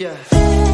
Yeah.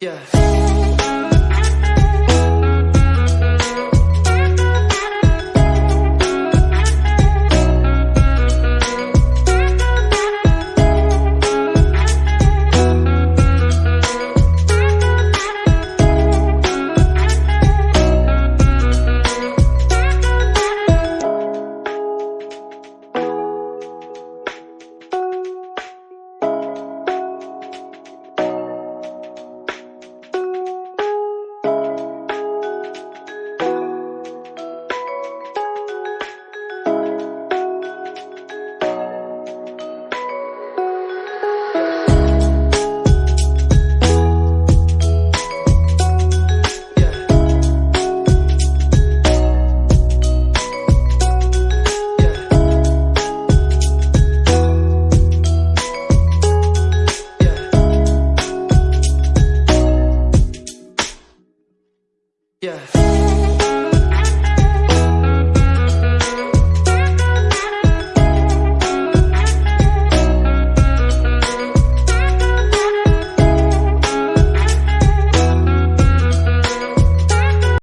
Yeah. Yeah.